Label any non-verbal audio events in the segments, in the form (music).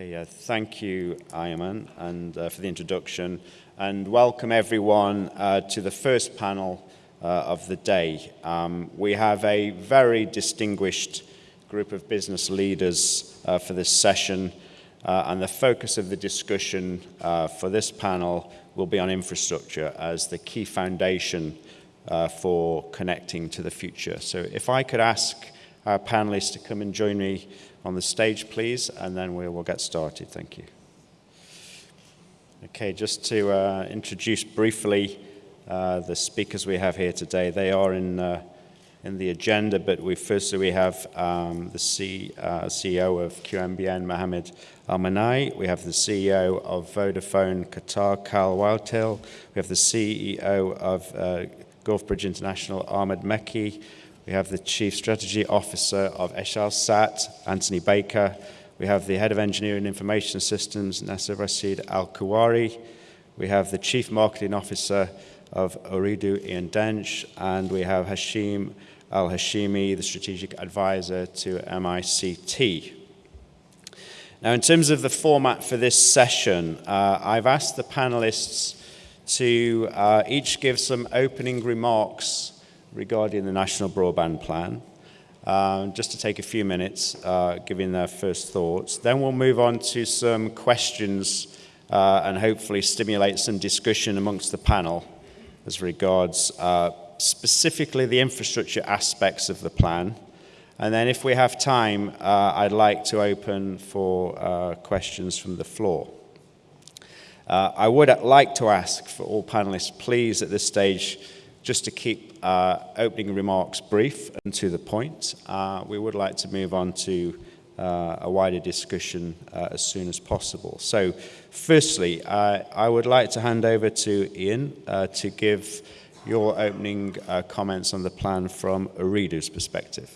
Okay, uh, thank you, Ayman, and uh, for the introduction, and welcome everyone uh, to the first panel uh, of the day. Um, we have a very distinguished group of business leaders uh, for this session, uh, and the focus of the discussion for this panel will be on infrastructure as the key foundation for connecting to the future. So if I could ask our panelists to come and join me on the stage, please, and then we will get started. Thank you. Okay, just to uh, introduce briefly uh, the speakers we have here today. They are in, uh, in the agenda, but we firstly we have um, the C, uh, CEO of QNBN, Mohammed Al-Manai. We have the CEO of Vodafone Qatar, Kyle Whitehill. We have the CEO of uh, Gulf Bridge International, Ahmed Mekki. We have the Chief Strategy Officer of Eutelsat, Anthony Baker. We have the Head of Engineering and Information Systems, Nasser Rashid Al Kuwari. We have the Chief Marketing Officer of Ooredoo, Ian Dench. And we have Hashim Al Hashimi, the Strategic Advisor to MICT. Now, in terms of the format for this session, uh, I've asked the panelists to uh, each give some opening remarks regarding the National Broadband Plan. Um, just to take a few minutes, uh, giving their first thoughts. Then we'll move on to some questions uh, and hopefully stimulate some discussion amongst the panel as regards uh, specifically the infrastructure aspects of the plan. And then if we have time, uh, I'd like to open for uh, questions from the floor. Uh, I would like to ask for all panelists, please, at this stage, just to keep uh, opening remarks brief and to the point, uh, we would like to move on to uh, a wider discussion uh, as soon as possible. So, firstly, uh, I would like to hand over to Ian uh, to give your opening comments on the plan from Ooredoo's perspective.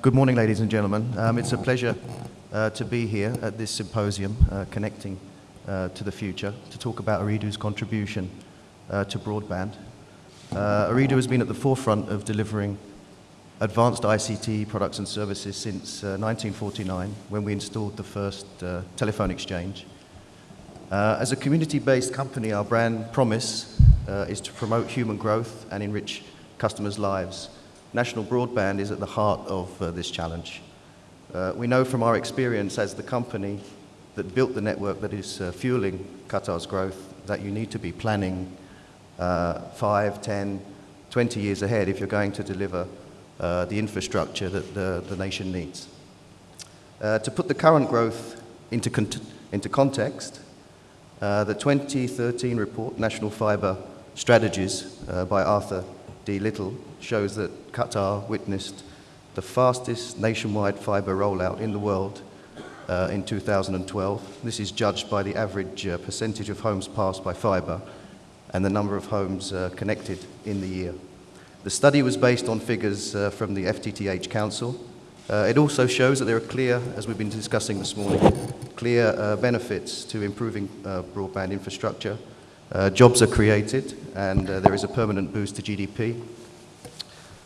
good morning, ladies and gentlemen. Um, it's a pleasure to be here at this symposium, Connecting to the Future, to talk about Ooredoo's contribution uh, to broadband. Uh, Ooredoo has been at the forefront of delivering advanced ICT products and services since uh, 1949 when we installed the first uh, telephone exchange. Uh, as a community-based company, our brand promise uh, is to promote human growth and enrich customers' lives. National broadband is at the heart of uh, this challenge. we know from our experience as the company that built the network that is fueling Qatar's growth that you need to be planning uh, 5, 10, 20 years ahead if you're going to deliver uh, the infrastructure that the, the nation needs. Uh, to put the current growth into, con into context, uh, the 2013 report, National Fibre Strategies uh, by Arthur D. Little, shows that Qatar witnessed the fastest nationwide fibre rollout in the world uh, in 2012. This is judged by the average percentage of homes passed by fibre and the number of homes uh, connected in the year. The study was based on figures uh, from the FTTH Council. Uh, it also shows that there are clear, as we've been discussing this morning, clear uh, benefits to improving uh, broadband infrastructure. Uh, jobs are created and there is a permanent boost to GDP.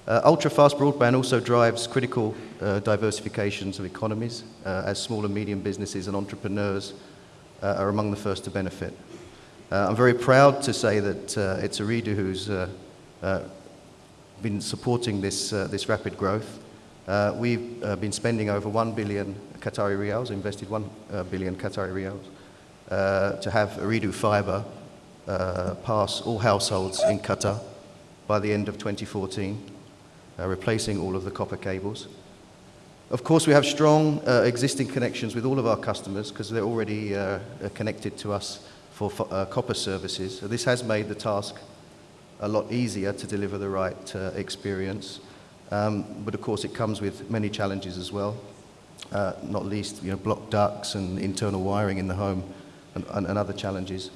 ultra-fast broadband also drives critical diversifications of economies as small and medium businesses and entrepreneurs are among the first to benefit. Uh, I'm very proud to say that uh, it's Ooredoo who's uh, uh, been supporting this, uh, this rapid growth. Uh, we've been spending over 1 billion Qatari riyals, invested 1 billion Qatari riyals, to have Ooredoo fiber pass all households in Qatar by the end of 2014, replacing all of the copper cables. Of course, we have strong existing connections with all of our customers because they're already connected to us for uh, copper services. So this has made the task a lot easier to deliver the right uh, experience. Um, but of course, it comes with many challenges as well, uh, not least you know, blocked ducts and internal wiring in the home and, and, and other challenges.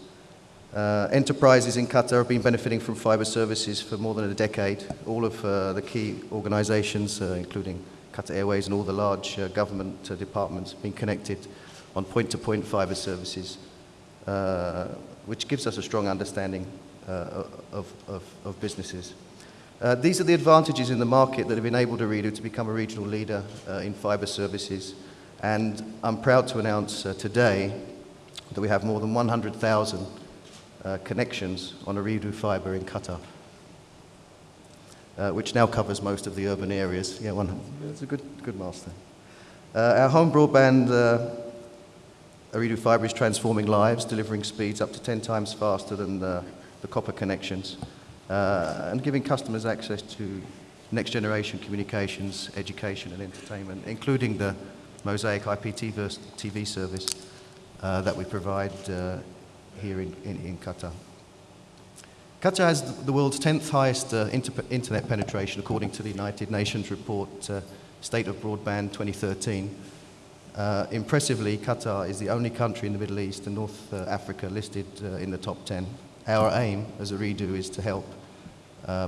Uh, enterprises in Qatar have been benefiting from fiber services for more than a decade. All of uh, the key organizations, uh, including Qatar Airways and all the large government departments, have been connected on point-to-point -point fiber services uh, which gives us a strong understanding uh, of, of, of, businesses. Uh, these are the advantages in the market that have enabled Ooredoo to become a regional leader in fibre services. And I'm proud to announce uh, today that we have more than 100,000 uh, connections on Ooredoo fiber in Qatar, uh, which now covers most of the urban areas. Yeah, one, it's a good, good milestone. Uh, our home broadband Ooredoo fiber is transforming lives, delivering speeds up to 10 times faster than the, the copper connections, uh, and giving customers access to next generation communications, education, and entertainment, including the Mozaic IPTV TV service uh, that we provide uh, here in, in, in, Qatar. Qatar has the world's 10th highest uh, inter internet penetration, according to the United Nations report uh, State of Broadband 2013. Uh, impressively, Qatar is the only country in the Middle East and North uh, Africa listed in the top 10. Our aim as Ooredoo is to help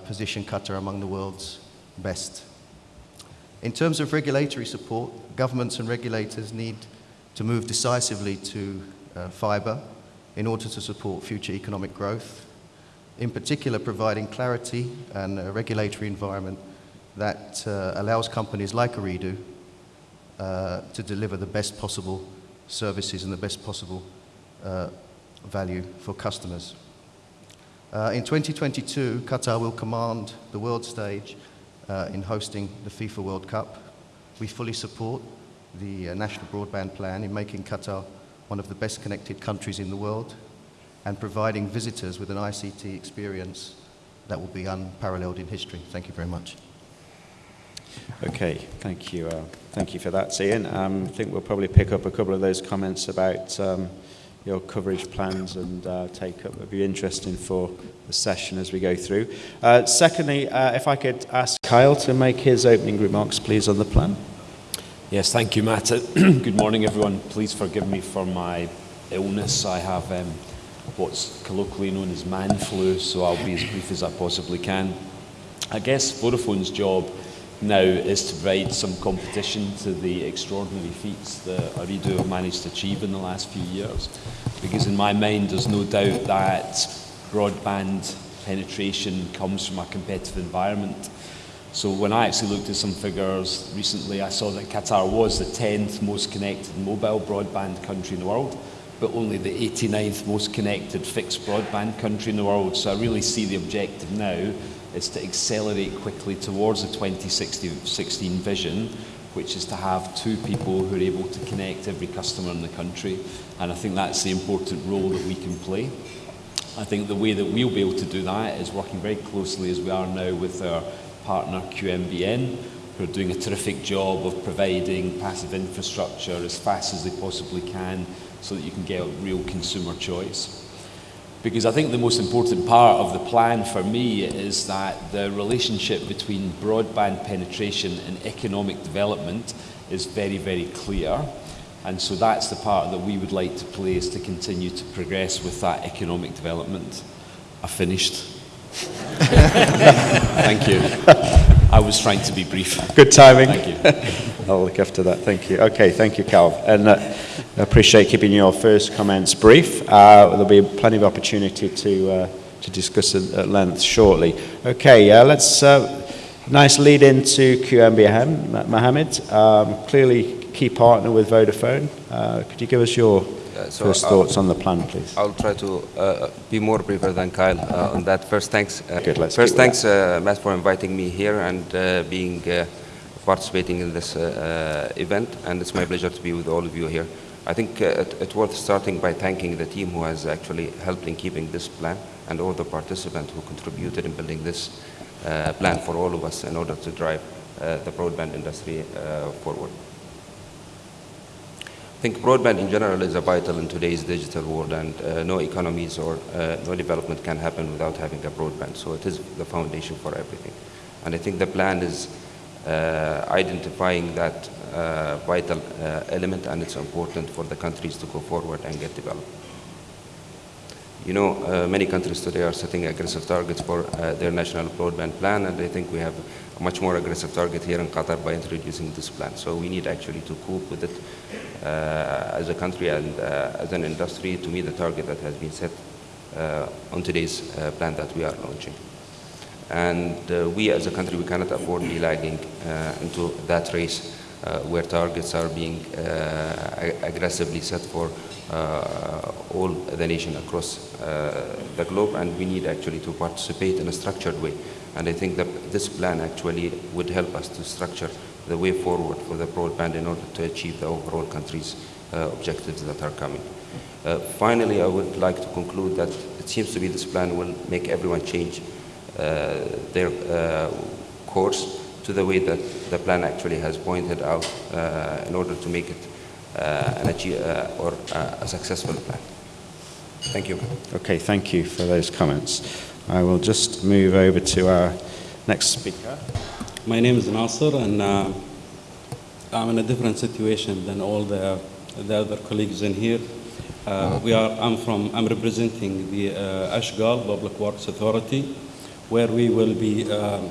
position Qatar among the world's best. In terms of regulatory support, governments and regulators need to move decisively to uh, fibre in order to support future economic growth, in particular providing clarity and a regulatory environment that uh, allows companies like Ooredoo uh, to deliver the best possible services and the best possible uh, value for customers. Uh, in 2022, Qatar will command the world stage uh, in hosting the FIFA World Cup. We fully support the uh, National Broadband Plan in making Qatar one of the best connected countries in the world and providing visitors with an ICT experience that will be unparalleled in history. Thank you very much. Okay, thank you. Thank you for that, Ian. Um, I think we'll probably pick up a couple of those comments about um, your coverage plans and uh, take up would be interesting for the session as we go through. Uh, secondly, uh, if I could ask Kyle to make his opening remarks, please, on the plan. Yes, thank you, Matt. (clears throat) Good morning, everyone. Please forgive me for my illness. I have um, what's colloquially known as man flu, so I'll be as brief as I possibly can. I guess Vodafone's job now is to provide some competition to the extraordinary feats that Ooredoo have managed to achieve in the last few years. Because in my mind, there's no doubt that broadband penetration comes from a competitive environment. So when I actually looked at some figures recently, I saw that Qatar was the 10th most connected mobile broadband country in the world, but only the 89th most connected fixed broadband country in the world. So I really see the objective now is to accelerate quickly towards the 2016 vision, which is to have two people who are able to connect every customer in the country. And I think that's the important role that we can play. I think the way that we'll be able to do that is working very closely as we are now with our partner QNBN, who are doing a terrific job of providing passive infrastructure as fast as they possibly can so that you can get a real consumer choice. Because I think the most important part of the plan for me is that the relationship between broadband penetration and economic development is very, very clear. And so that's the part that we would like to play is to continue to progress with that economic development. I finished. (laughs) Thank you. I was trying to be brief. Good timing. Thank you. I'll look after that. Thank you. Okay, thank you, Cal. And uh, I appreciate keeping your first comments brief. Uh, there'll be plenty of opportunity to, uh, to discuss at length shortly. Okay, uh, let's, uh, nice lead into QMB Mohammed. Um, clearly key partner with Vodafone. Uh, could you give us your so first I'll, thoughts on the plan, please? I'll try to uh, be more briefer than Kyle uh, on that. First, thanks. Uh, Good, let's first, thanks, Matt, for inviting me here and being participating in this event. And it's my pleasure to be with all of you here. I think uh, it, it's worth starting by thanking the team who has actually helped in keeping this plan and all the participants who contributed in building this uh, plan for all of us in order to drive uh, the broadband industry uh, forward. I think broadband in general is a vital in today's digital world and uh, no economies or uh, no development can happen without having a broadband. So it is the foundation for everything. And I think the plan is identifying that uh, vital uh, element and it's important for the countries to go forward and get developed. You know, uh, many countries today are setting aggressive targets for uh, their national broadband plan, and I think we have a much more aggressive target here in Qatar by introducing this plan. So we need actually to cope with it uh, as a country and uh, as an industry to meet the target that has been set on today's plan that we are launching. And we as a country, we cannot afford to be lagging into that race uh, where targets are being uh, ag- aggressively set for uh, all the nation across uh, the globe, and we need actually to participate in a structured way. And I think that this plan actually would help us to structure the way forward for the broadband in order to achieve the overall country's uh, objectives that are coming. Uh, finally, I would like to conclude that it seems to be this plan will make everyone change uh, their uh, course to the way that the plan actually has pointed out uh, in order to make it uh, an achieve, uh, or uh, a successful plan. Thank you. Okay, thank you for those comments. I will just move over to our next speaker. My name is Nasser, and uh, I'm in a different situation than all the, the other colleagues in here. Uh, we are, I'm from, I'm representing the uh, Ashghal Public Works Authority, where we will be um,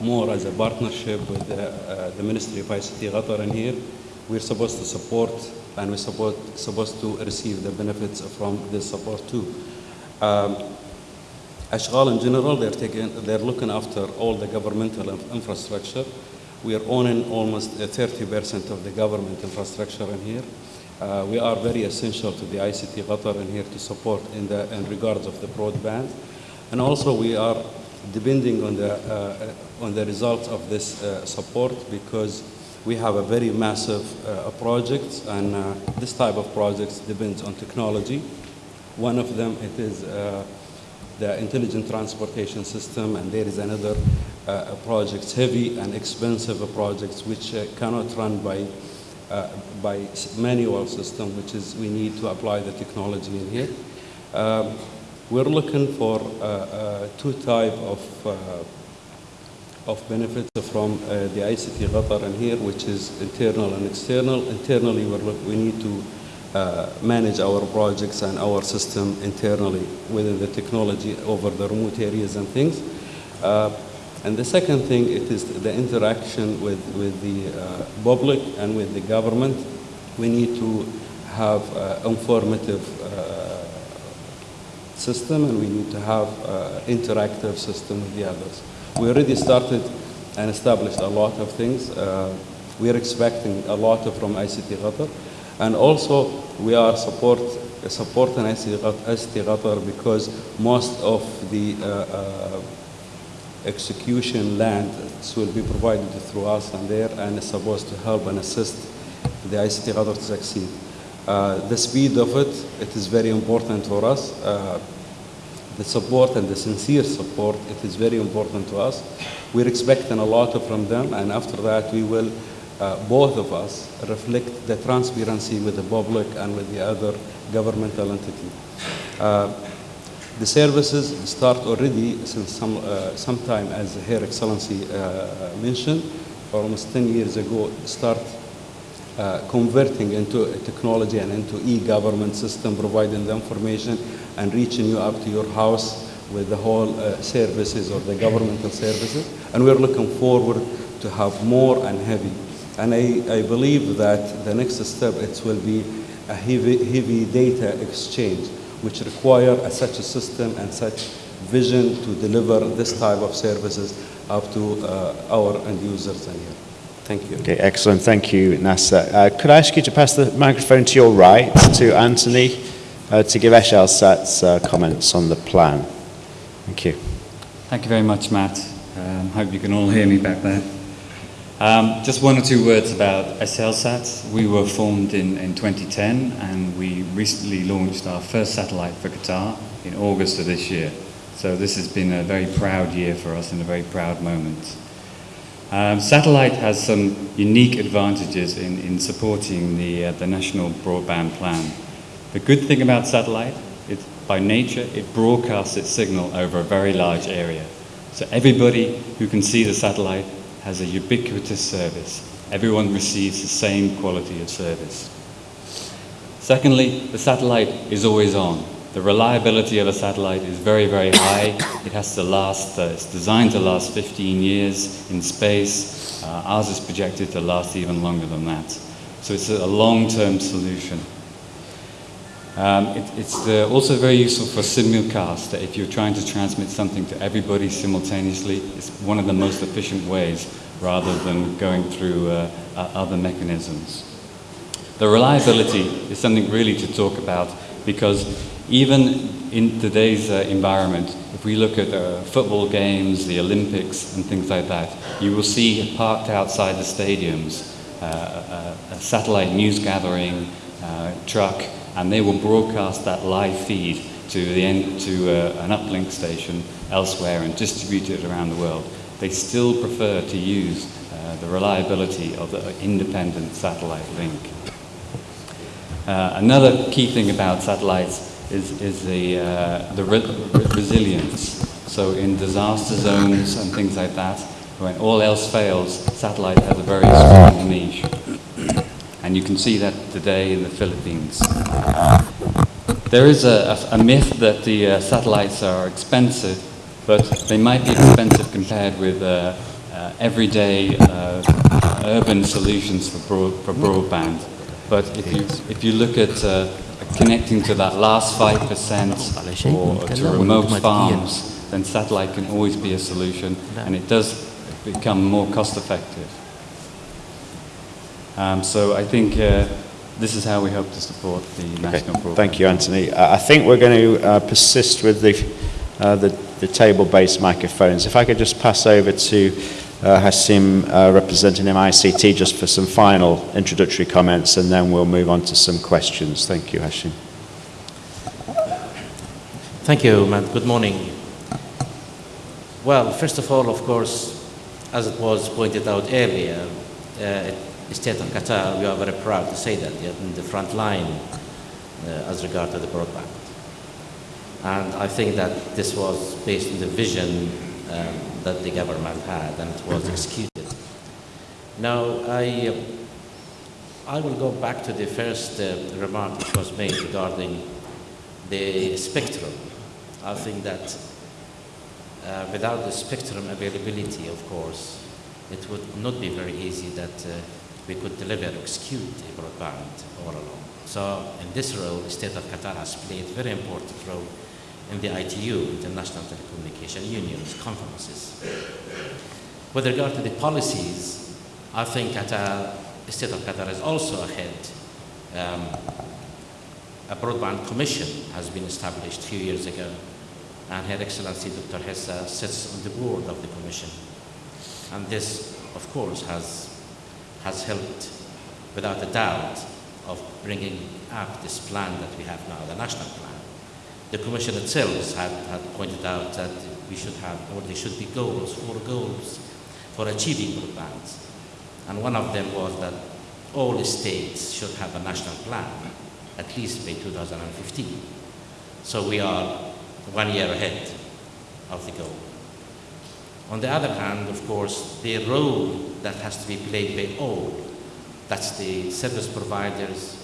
more as a partnership with the, uh, the Ministry of ICT Qatar in here. We're supposed to support and we're support, supposed to receive the benefits from this support too. Um, Ashghal in general, they're taking, they're looking after all the governmental infrastructure. We are owning almost uh, 30% of the government infrastructure in here. Uh, we are very essential to the ICT Qatar in here to support in the in regards of the broadband, and also we are depending on the uh, on the results of this uh, support because we have a very massive uh, project, and this type of projects depends on technology. One of them it is. The intelligent transportation system, and there is another uh, project, heavy and expensive projects, which uh, cannot run by uh, by manual system, which is we need to apply the technology in here. Um, we're looking for two type of uh, of benefits from uh, the ICT Qatar in here, which is internal and external. Internally, we need to uh, manage our projects and our system internally within the technology over the remote areas and things. Uh, and the second thing, it is the interaction with, with the uh, public and with the government. We need to have uh, informative system and we need to have uh, interactive system with the others. We already started and established a lot of things. Uh, we are expecting a lot from ICT Qatar. And also we are support, supporting ICT Qatar because most of the uh, uh, execution land will be provided through us and there and is supposed to help and assist the ICT Qatar to succeed. Uh, the speed of it, it is very important for us. Uh, the support and the sincere support, it is very important to us. We're expecting a lot from them, and after that, we will, uh, both of us, reflect the transparency with the public and with the other governmental entity. The services start already since some, uh, some time, as Her Excellency uh, mentioned, almost 10 years ago, start uh, converting into technology and into e-government system, providing the information and reaching you up to your house with the whole uh, services or the governmental services. And we're looking forward to have more and heavy. And I, I believe that the next step it will be a heavy, heavy data exchange, which require a, such a system and such vision to deliver this type of services up to uh, our end users in here. Thank you. Okay, excellent. Thank you, Nasser. Uh, could I ask you to pass the microphone to your right to Anthony uh, to give Es'hailSat's uh, comments on the plan? Thank you. Thank you very much, Matt. Um, hope you can all hear me back there. Um, just one or two words about Es'hailSat. We were formed in, in 2010 and we recently launched our first satellite for Qatar in August of this year. So this has been a very proud year for us and a very proud moment. Um, satellite has some unique advantages in, in supporting the, uh, the national broadband plan. The good thing about satellite is by nature it broadcasts its signal over a very large area. So everybody who can see the satellite has a ubiquitous service. Everyone receives the same quality of service. Secondly, the satellite is always on. The reliability of a satellite is very, very high. It has to last, uh, it's designed to last 15 years in space. Uh, ours is projected to last even longer than that. So it's a long-term solution. Um, it, it's uh, also very useful for simulcast. If you're trying to transmit something to everybody simultaneously, it's one of the most efficient ways rather than going through uh, other mechanisms. The reliability is something really to talk about because even in today's uh, environment, if we look at uh, football games, the Olympics, and things like that, you will see parked outside the stadiums uh, a, a satellite news gathering uh, truck, and they will broadcast that live feed to the end, to uh, an uplink station elsewhere and distribute it around the world. They still prefer to use uh, the reliability of the independent satellite link. Another key thing about satellites is, is the, uh, the re- re- resilience. So in disaster zones and things like that, when all else fails, satellite has a very strong niche. And you can see that today in the Philippines. There is a, a, a myth that the uh, satellites are expensive, but they might be expensive compared with uh, uh, everyday uh, urban solutions for, broad, for broadband. But if you, if you look at uh, connecting to that last 5% or to remote farms, then satellite can always be a solution, and it does become more cost effective. Um, so I think uh, this is how we hope to support the national Okay, broadband. Thank you, Anthony. Uh, I think we're going to uh, persist with the, uh, the, the table-based microphones. If I could just pass over to uh, Hashim, uh, representing MICT, just for some final introductory comments, and then we'll move on to some questions. Thank you, Hashim. Thank you, Matt. Good morning. Well, first of all, of course, as it was pointed out earlier, uh, the state of Qatar, we are very proud to say that you're in the front line uh, as regard to the broadband. And I think that this was based on the vision um, that the government had and it was executed. Now, I, uh, I will go back to the first uh, remark which was made regarding the spectrum. I think that uh, without the spectrum availability, of course, it would not be very easy that uh, we could deliver execute a broadband all along. So in this role, the state of Qatar has played a very important role in the ITU, International Telecommunication Union's conferences. With regard to the policies, I think Qatar, the state of Qatar is also ahead. Um, a broadband commission has been established a few years ago, and Her Excellency Dr. Hessa sits on the board of the commission. And this, of course, has, has helped, without a doubt, of bringing up this plan that we have now, the national plan. The commission itself had, had pointed out that we should have, or there should be goals, four goals for achieving broadband. And one of them was that all states should have a national plan, at least by 2015. So we are one year ahead of the goal. On the other hand, of course, the role that has to be played by all, that's the service providers,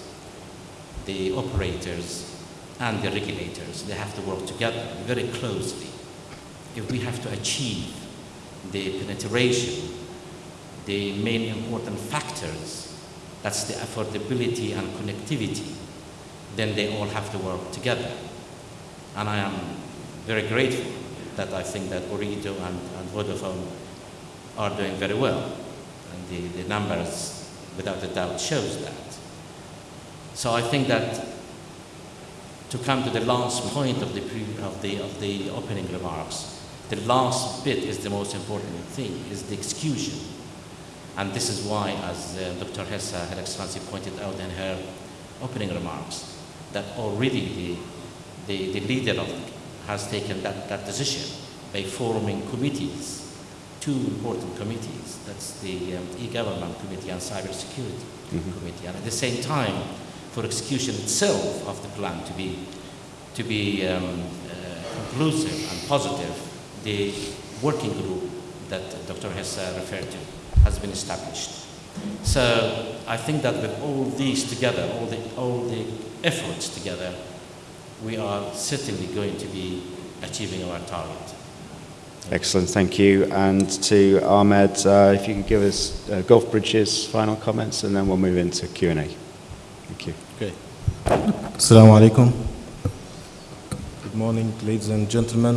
the operators, and the regulators, they have to work together very closely. If we have to achieve the penetration, the main important factors, that's the affordability and connectivity, then they all have to work together. And I am very grateful that I think that Ooredoo and, and Vodafone are doing very well. And the, the numbers, without a doubt, shows that. So I think that to come to the last point of the, of the, of the opening remarks, the last bit is the most important thing, is the execution. And this is why, as uh, Dr. Hessa, Her Excellency, pointed out in her opening remarks, that already the, the, the leader of, has taken that, that decision by forming committees, two important committees. That's the um, e-government committee and cybersecurity committee. And at the same time, for execution itself of the plan to be, to be um, uh, conclusive and positive, the working group that Dr. Hessa referred to has been established. So I think that with all these together, all the, all the efforts together, we are certainly going to be achieving our target. Excellent, thank you. And to Ahmed, uh, if you could give us uh, Gulf Bridge's final comments, and then we'll move into Q&A. Thank you. Okay. Assalamu alaikum. Good morning, ladies and gentlemen.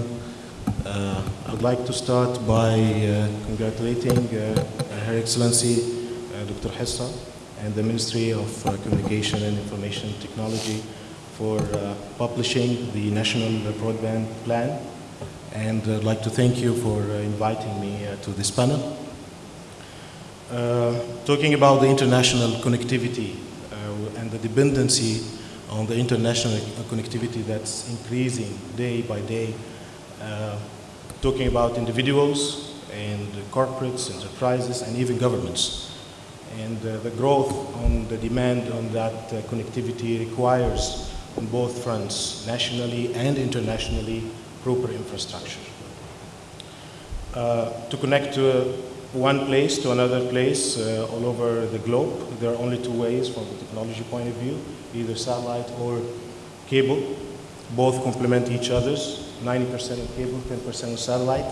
Uh, I would like to start by uh, congratulating uh, Her Excellency uh, Dr. Hessa and the Ministry of uh, Communication and Information Technology for uh, publishing the National Broadband Plan. And I'd like to thank you for inviting me to this panel. Talking about the international connectivity dependency on the international connectivity that's increasing day by day, uh, talking about individuals and corporates, enterprises, and even governments. And uh, the growth on the demand on that uh, connectivity requires on both fronts, nationally and internationally, proper infrastructure. Uh, to connect to one place to another place uh, all over the globe. There are only two ways from the technology point of view, either satellite or cable. Both complement each other's, 90% of cable, 10% of satellite.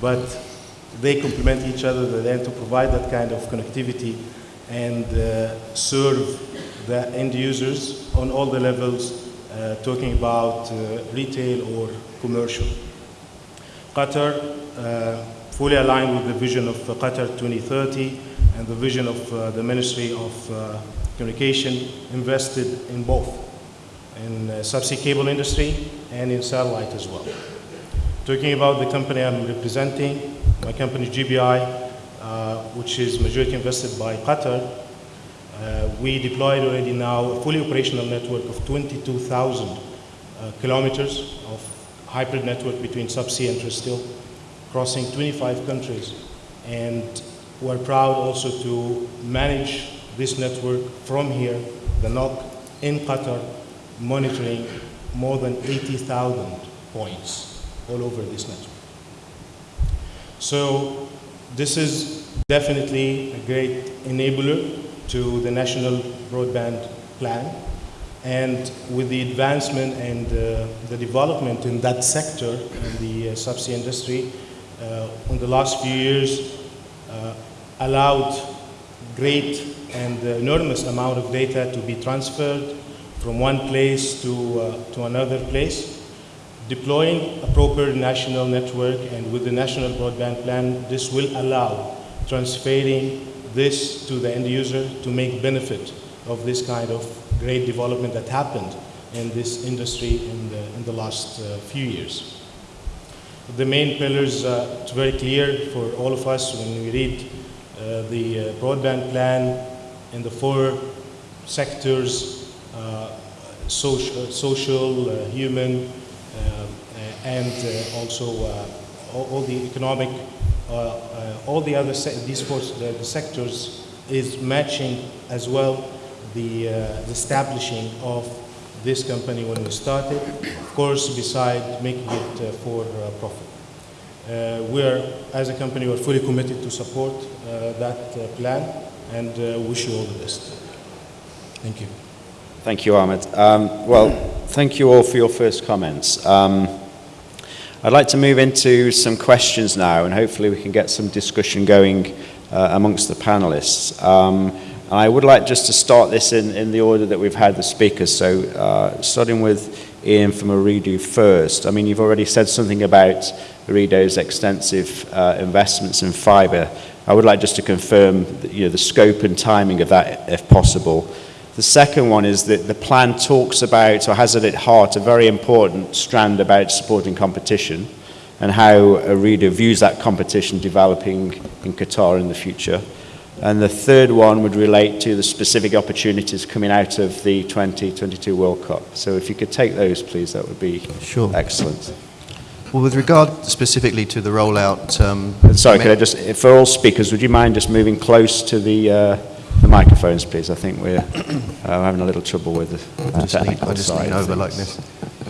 But they complement each other then to provide that kind of connectivity and uh, serve the end users on all the levels, uh, talking about uh, retail or commercial. Qatar uh, fully aligned with the vision of uh, Qatar 2030 and the vision of uh, the Ministry of uh, Communication invested in both, in subsea cable industry and in satellite as well. Talking about the company I'm representing, my company GBI, which is majority invested by Qatar, uh, we deployed already now a fully operational network of 22,000 uh, kilometers of hybrid network between subsea and terrestrial crossing 25 countries. And we're proud also to manage this network from here, the NOC, in Qatar, monitoring more than 80,000 points all over this network. So this is definitely a great enabler to the national broadband plan. And with the advancement and uh, the development in that sector, in the uh, subsea industry, in the last few years uh, allowed great and enormous amount of data to be transferred from one place to, uh, to another place. Deploying a proper national network and with the national broadband plan, this will allow transferring this to the end user to make benefit of this kind of great development that happened in this industry in the, in the last uh, few years. The main pillars, uh, it's very clear for all of us when we read uh, the uh, broadband plan in the four sectors, uh, social, social uh, human, uh, and also all, all, the economic, all the other, these four the, the sectors is matching as well the, the establishing of this company when we started, of course, beside making it uh, for uh, profit. Uh, we are, as a company, we're fully committed to support uh, that uh, plan and uh, wish you all the best. Thank you. Thank you, Ahmed. Um, well, thank you all for your first comments. Um, I'd like to move into some questions now, and hopefully we can get some discussion going amongst the panelists. Um, and I would like just to start this in, in the order that we've had the speakers. So uh, starting with Ian from Ooredoo first. I mean, you've already said something about Ooredoo's extensive uh, investments in fibre. I would like just to confirm you know, the scope and timing of that, if possible. The second one is that the plan talks about, or has at its heart, a very important strand about supporting competition and how Ooredoo views that competition developing in Qatar in the future. And the third one would relate to the specific opportunities coming out of the 2022 World Cup. So if you could take those, please, that would be sure. excellent. Well, with regard specifically to the rollout... Um, Sorry, could I just, for all speakers, would you mind just moving close to the, uh, the microphones, please? I think we're uh, having a little trouble with the uh, technical I just lean over like this.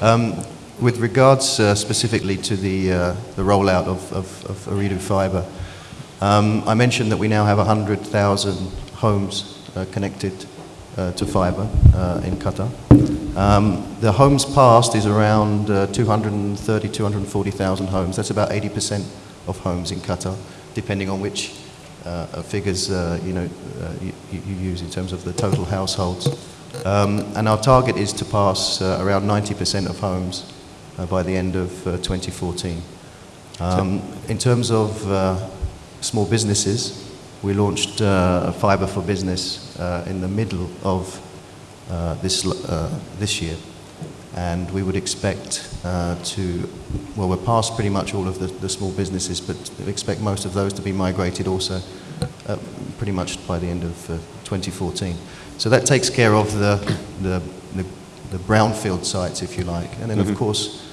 Um, with regards uh, specifically to the, uh, the rollout of, of, of Ooredoo Fibre, um, I mentioned that we now have 100,000 homes uh, connected uh, to fibre uh, in Qatar. Um, the homes passed is around uh, 230, 240,000 homes. That's about 80% of homes in Qatar, depending on which uh, figures uh, you know you, you, use in terms of the total households. Um, and our target is to pass around 90% of homes by the end of 2014. Um, in terms of small businesses, we launched uh, fiber for business uh, in the middle of uh, this, uh, this year. And we would expect uh, to, well, we're past pretty much all of the, the small businesses, but expect most of those to be migrated also uh, pretty much by the end of uh, 2014. So that takes care of the, the, the, the brownfield sites, if you like. And then, of course,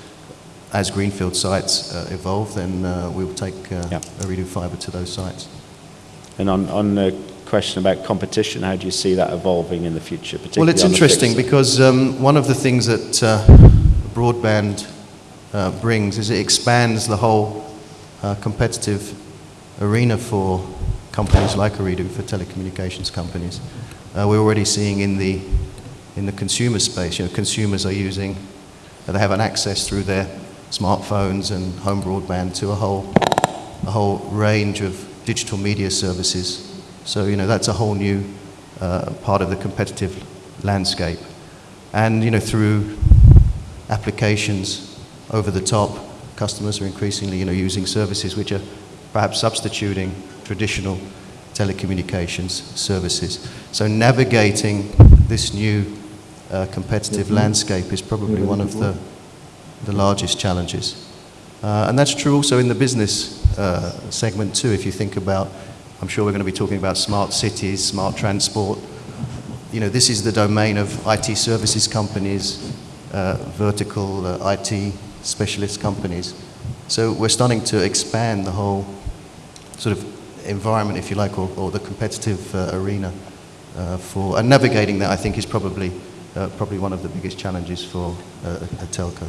as greenfield sites uh, evolve, then uh, we will take uh, Yeah. Fiber to those sites. And on, on the question about competition, how do you see that evolving in the future? Well, it's interesting because um, one of the things that uh, broadband uh, brings is it expands the whole uh, competitive arena for companies like Ooredoo, for telecommunications companies. Uh, we're already seeing in the, in the consumer space, you know, consumers are using, they have an access through their smartphones and home broadband to a whole, a whole range of digital media services. So, you know, that's a whole new uh, part of the competitive landscape. And, you know, through applications over the top, customers are increasingly, you know, using services which are perhaps substituting traditional telecommunications services. So navigating this new uh, competitive landscape is probably one of the, the largest challenges. Uh, and that's true also in the business uh, segment too, if you think about, I'm sure we're going to be talking about smart cities, smart transport. You know, this is the domain of IT services companies, uh, vertical uh, IT specialist companies. So we're starting to expand the whole sort of environment, if you like, or, or the competitive uh, arena uh, for, and navigating that I think is probably, probably one of the biggest challenges for a telco.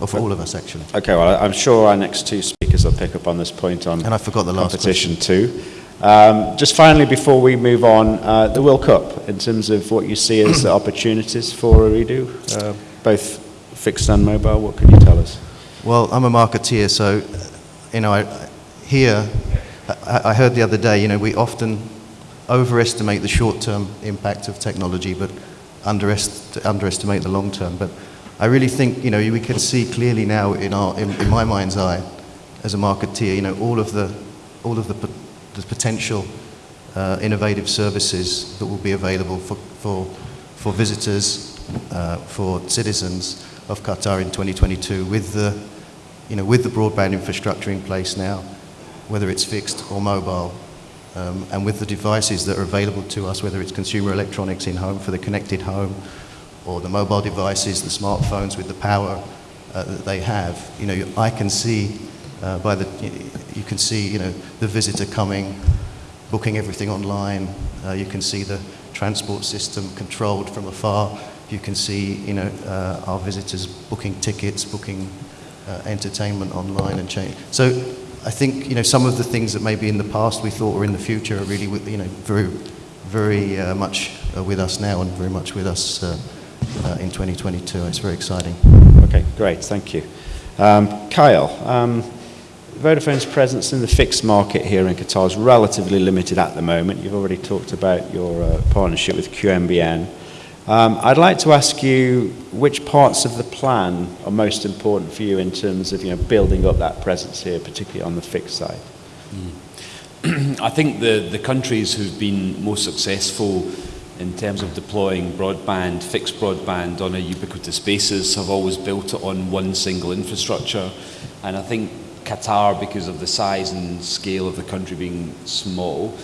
Or for all of us, actually. Okay, well, I'm sure our next two speakers will pick up on this point on And I forgot the last competition too. Um, just finally, before we move on, uh, the World Cup, in terms of what you see as the (clears throat) opportunities for Ooredoo, uh, both fixed and mobile, what can you tell us? Well, I'm a marketeer, so, you know, I, here, I, I heard the other day, you know, we often overestimate the short-term impact of technology, but underest, underestimate the long-term. But I really think, you know, we can see clearly now in, our, in, in my mind's eye, as a marketeer, you know, all of the, all of the, the potential uh, innovative services that will be available for, for, for visitors, uh, for citizens of Qatar in 2022 with the, you know, with the broadband infrastructure in place now, whether it's fixed or mobile, um, and with the devices that are available to us, whether it's consumer electronics in home for the connected home, or the mobile devices, the smartphones with the power uh, that they have. You know, I can see uh, by the, you can see, you know, the visitor coming, booking everything online. Uh, you can see the transport system controlled from afar. You can see, you know, uh, our visitors booking tickets, booking uh, entertainment online and change. So I think, you know, some of the things that maybe in the past we thought were in the future are really, you know, very, very uh, much with us now and very much with us uh, in 2022. It's very exciting. Okay, great, thank you. Um, Kyle, um, Vodafone's presence in the fixed market here in Qatar is relatively limited at the moment. You've already talked about your uh, partnership with QNBN. Um, I'd like to ask you which parts of the plan are most important for you in terms of you know, building up that presence here, particularly on the fixed side. (clears throat) I think the, the countries who've been most successful in terms of deploying broadband, fixed broadband on a ubiquitous basis have always built it on one single infrastructure. And I think Qatar, because of the size and scale of the country being small,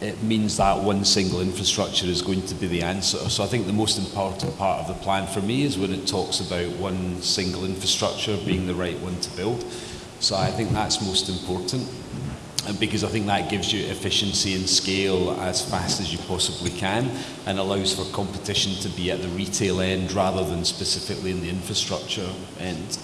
it means that one single infrastructure is going to be the answer. So I think the most important part of the plan for me is when it talks about one single infrastructure being the right one to build. So I think that's most important. Because I think that gives you efficiency and scale as fast as you possibly can and allows for competition to be at the retail end rather than specifically in the infrastructure end.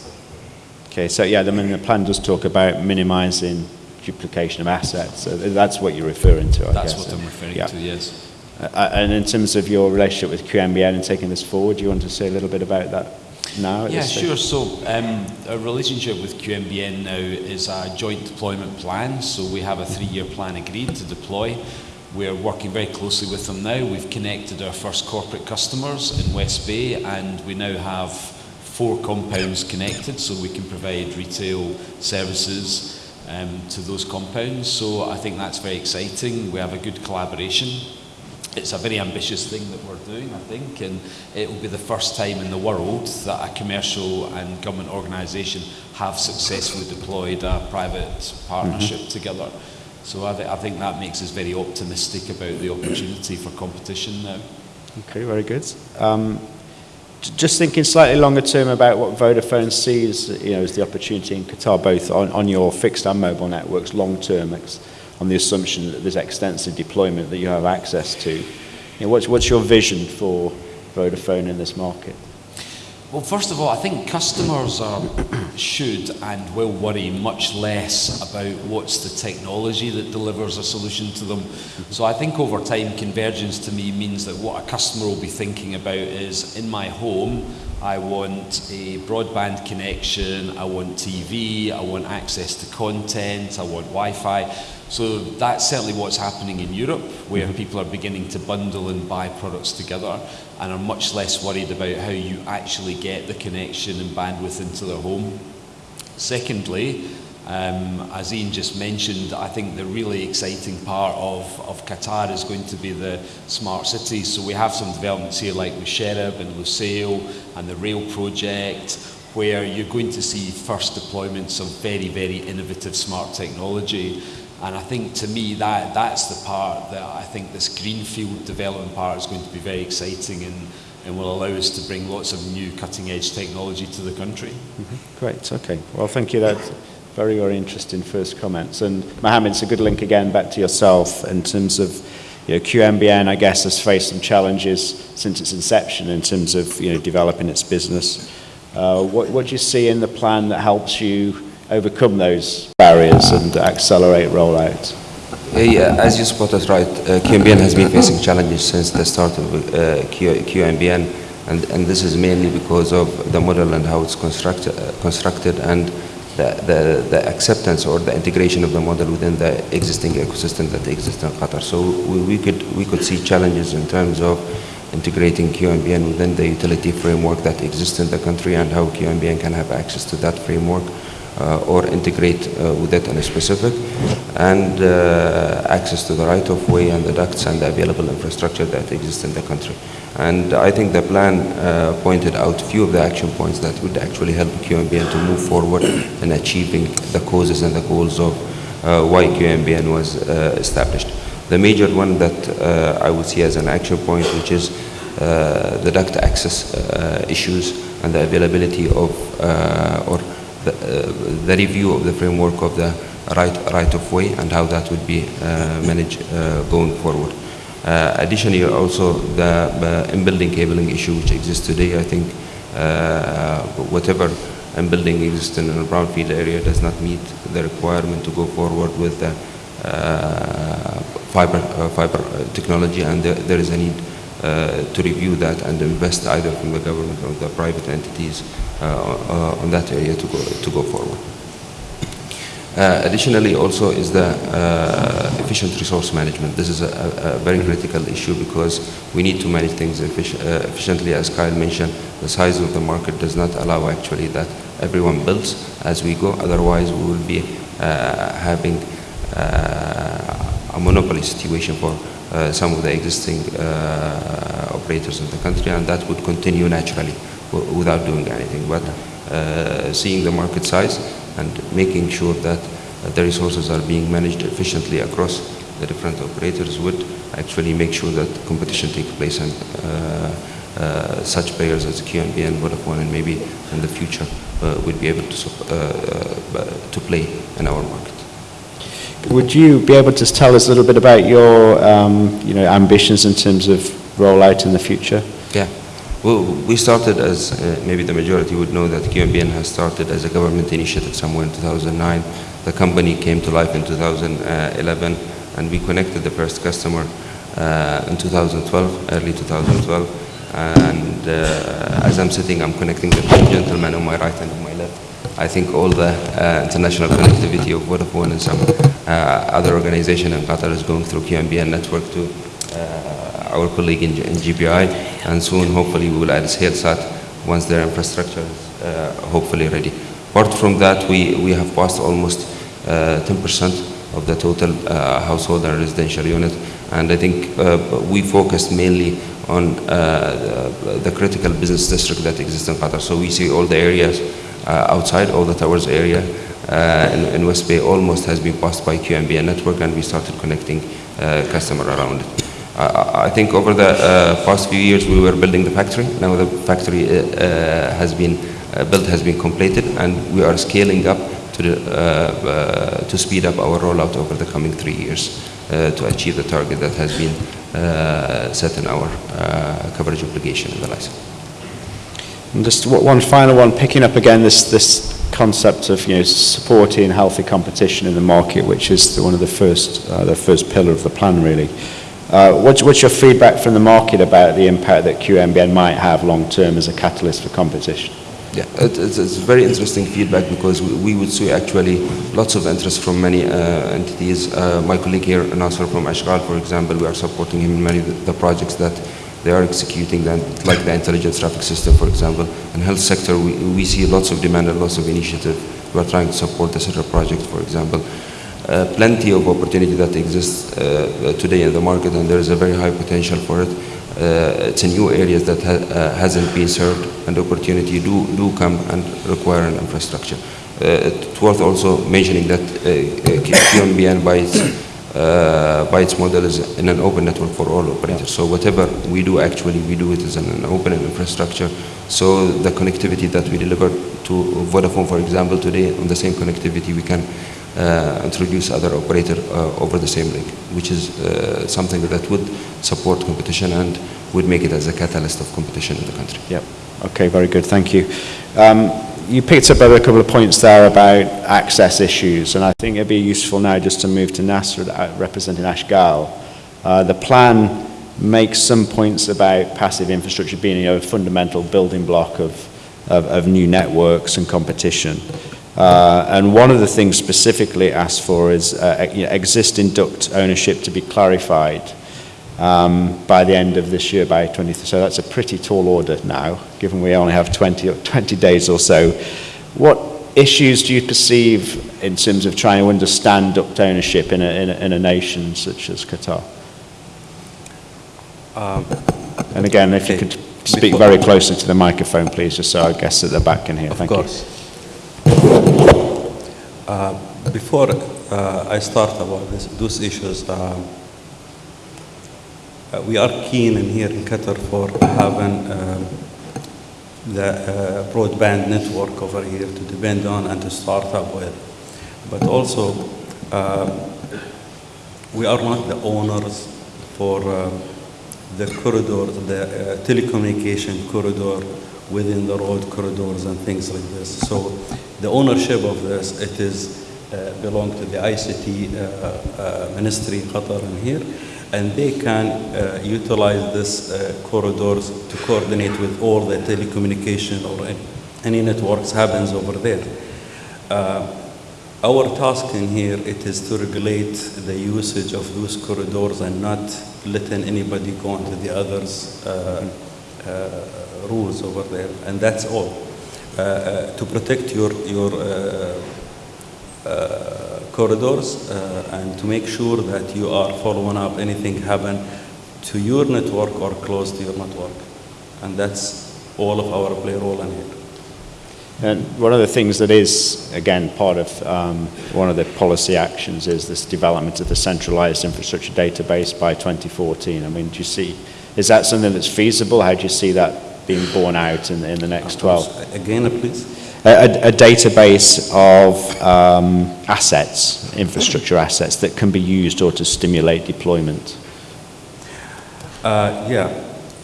Okay, so yeah, I mean, the plan does talk about minimizing duplication of assets. So that's what you're referring to, I That's guess. what I'm referring Yeah. to, yes. Uh, and in terms of your relationship with QNBN and taking this forward, do you want to say a little bit about that now? Yeah, sure. So um, our relationship with QNBN now is a joint deployment plan. So we have a three-year plan agreed to deploy. We're working very closely with them now. We've connected our first corporate customers in West Bay, and we now have four compounds connected, so we can provide retail services um, to those compounds. So I think that's very exciting. We have a good collaboration. It's a very ambitious thing that we're doing, I think, and it will be the first time in the world that a commercial and government organisation have successfully deployed a private partnership together. So I, th- I think that makes us very optimistic about the opportunity for competition now. Okay, very good. Um, just thinking slightly longer term about what Vodafone sees, you know, as the opportunity in Qatar, both on, on your fixed and mobile networks, long term, ex- on the assumption that there's extensive deployment that you have access to. You know, what's, what's your vision for Vodafone in this market? Well, first of all, I think customers are, (clears throat) should and will worry much less about what's the technology that delivers a solution to them. So I think over time, convergence to me means that what a customer will be thinking about is in my home, I want a broadband connection, I want TV, I want access to content, I want Wi Fi. So that's certainly what's happening in Europe, where people are beginning to bundle and buy products together and are much less worried about how you actually get the connection and bandwidth into their home. Secondly, um, as Ian just mentioned, I think the really exciting part of, of Qatar is going to be the smart cities. So we have some developments here like Msheireb and Lusail and the rail project, where you're going to see first deployments of very, very innovative smart technology. And I think to me that that's the part that I think this greenfield development part is going to be very exciting and, and will allow us to bring lots of new cutting edge technology to the country. Great, okay. Well, thank you. That's very, very interesting first comments. And Mohammed, it's a good link again back to yourself in terms of you know, QNBN, I guess, has faced some challenges since its inception in terms of you know, developing its business. Uh, what, what do you see in the plan that helps you overcome those barriers and accelerate rollout? Yeah, as you spotted right, uh, QNBN has been facing challenges since the start of uh, Q, QNBN, and, and this is mainly because of the model and how it's constructed, uh, constructed and the, the, the acceptance or the integration of the model within the existing ecosystem that exists in Qatar. So we, we, could, we could see challenges in terms of integrating QNBN within the utility framework that exists in the country and how QNBN can have access to that framework or integrate uh, with it in a specific, and uh, access to the right-of-way and the ducts and the available infrastructure that exists in the country. And I think the plan uh, pointed out a few of the action points that would actually help QNBN to move forward (coughs) in achieving the causes and the goals of uh, why QNBN was uh, established. The major one that uh, I would see as an action point, which is uh, the duct access uh, issues and the availability of uh, or the, uh, the review of the framework of the right right of way and how that would be uh, managed uh, going forward. Additionally, also the in-building cabling issue which exists today, I think whatever in-building exists in a brownfield area does not meet the requirement to go forward with the uh, fiber, uh, fiber technology and there, there is a need to review that and invest either from the government or the private entities uh, uh, on that area to go, to go forward. Uh, additionally, also is the uh, efficient resource management. This is a, a, very critical issue because we need to manage things effic- uh, efficiently. As Kyle mentioned, the size of the market does not allow actually that everyone builds as we go. Otherwise, we will be uh, having uh, a monopoly situation for uh, some of the existing uh, operators in the country, and that would continue naturally without doing anything. But uh, seeing the market size and making sure that uh, the resources are being managed efficiently across the different operators would actually make sure that competition takes place and uh, uh, such players as QNB and Vodafone and maybe in the future uh, would be able to, uh, uh, to play in our market. Would you be able to tell us a little bit about your um, you know, ambitions in terms of rollout in the future? Yeah. Well, we started as, uh, maybe the majority would know that QNBN has started as a government initiative somewhere in 2009. The company came to life in 2011 and we connected the first customer uh, in 2012, early 2012. And uh, as I'm sitting, I'm connecting the two gentlemen on my right and on my. I think all the uh, international connectivity of Vodafone and some uh, other organization in Qatar is going through QNBN network to uh, our colleague in, in GBI, and soon hopefully we will add Es'hailSat once their infrastructure is uh, hopefully ready. Apart from that, we, we have passed almost uh, 10% of the total uh, household and residential unit. And I think uh, we focused mainly on uh, the, the critical business district that exists in Qatar. So we see all the areas uh, outside, all the towers area uh, in, in West Bay almost has been passed by QNBN network and we started connecting uh, customer around it. I think over the uh, past few years we were building the factory. Now the factory uh, uh, has been uh, built, has been completed, and we are scaling up to, the, uh, uh, to speed up our rollout over the coming three years uh, to achieve the target that has been uh, set in our uh, coverage obligation in the license. And just one final one, picking up again this, this concept of you know, supporting healthy competition in the market, which is the, one of the first, uh, the first pillar of the plan, really. Uh, what's, what's your feedback from the market about the impact that QNBN might have long term as a catalyst for competition? Yeah, it, it's, it's very interesting feedback because we, we would see actually lots of interest from many uh, entities. Uh, my colleague here, Nasser from Ashghal, for example, we are supporting him in many of the projects that they are executing, them, like the intelligent traffic system, for example. In health sector, we, we see lots of demand and lots of initiative. We are trying to support the Sidra project, for example. Uh, plenty of opportunity that exists uh, today in the market, and there is a very high potential for it. Uh, it's in new areas that ha uh, hasn't been served, and opportunity do do come and require an infrastructure. Uh, it's worth also mentioning that uh, QNBN by its uh, by its model is in an open network for all operators. So whatever we do, actually, we do it as an, open infrastructure. So the connectivity that we deliver to Vodafone, for example, today on the same connectivity, we can uh, introduce other operator uh, over the same link, which is uh, something that would support competition and would make it as a catalyst of competition in the country. Yep. Okay, very good. Thank you. Um, you picked up a couple of points there about access issues, and I think it'd be useful now just to move to Nasser uh, representing Ashghal. Uh, the plan makes some points about passive infrastructure being you know, a fundamental building block of, of, of new networks and competition. Uh, and one of the things specifically asked for is uh, you know, existing duct ownership to be clarified um, by the end of this year, by 20. So that's a pretty tall order now, given we only have 20, or 20 days or so. What issues do you perceive in terms of trying to understand duct ownership in a, in a, in a nation such as Qatar? Um, And again, if you could speak Before- very closely to the microphone, please, just so our guests at the back can hear. Of Thank course. Uh, Before uh, I start about this, those issues, um, we are keen in here in Qatar for having um, the uh, broadband network over here to depend on and to start up with. But also, uh, we are not the owners for um, the corridor, the uh, telecommunication corridor within the road corridors and things like this. So the ownership of this, it is uh, belong to the ICT uh, uh, Ministry Qatar in here, and they can uh, utilize this uh, corridors to coordinate with all the telecommunication or any, networks happens over there. Uh, our task in here, it is to regulate the usage of those corridors and not letting anybody go into the others' uh, uh, rules over there, and that's all. Uh, to protect your, your corridors uh, and to make sure that you are following up anything happen to your network or close to your network. And that's all of our play role in here. And one of the things that is, again, part of um, one of the policy actions is this development of the centralized infrastructure database by 2014. I mean, do you see, is that something that's feasible? How do you see that being borne out in, in the next 12? Again, please. A, a, database of um, assets, infrastructure assets that can be used or to stimulate deployment. Uh, yeah.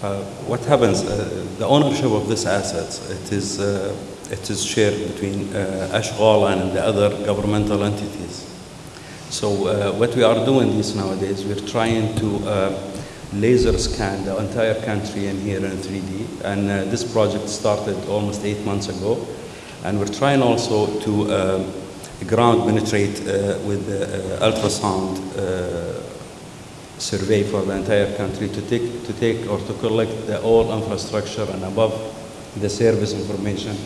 Uh, what happens, uh, the ownership of these assets, it is, uh, it is shared between uh, Ashghal and the other governmental entities. So uh, what we are doing this nowadays, we're trying to laser scan the entire country in here in 3D. And uh, this project started almost eight months ago. And we're trying also to um, ground penetrate uh, with the uh, ultrasound uh, survey for the entire country to take, to take or to collect the all infrastructure and above the service information.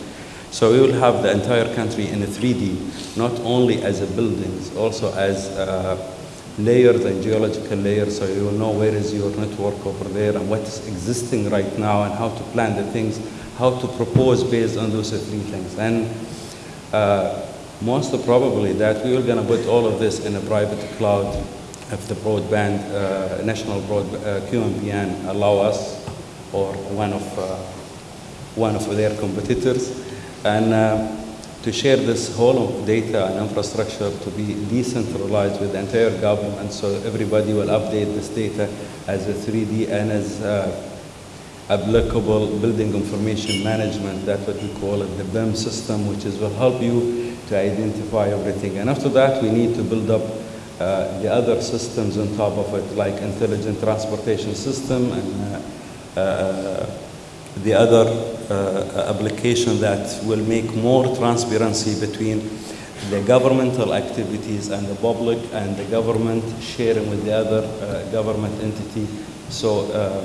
So we will have the entire country in a 3D, not only as a buildings, also as uh, layers and geological layers, so you will know where is your network over there and what is existing right now and how to plan the things, how to propose based on those three things. And uh, most probably that we are going to put all of this in a private cloud if the broadband, uh, national broad, uh, QNBN allow us or one of, uh, one of their competitors. And uh, to share this whole of data and infrastructure to be decentralized with the entire government so everybody will update this data as a 3D and as uh, applicable building information management, that's what we call it, the BIM system, which is will help you to identify everything. And after that, we need to build up uh, the other systems on top of it, like intelligent transportation system and uh, uh, the other uh, application that will make more transparency between the governmental activities and the public and the government sharing with the other uh, government entity. So uh,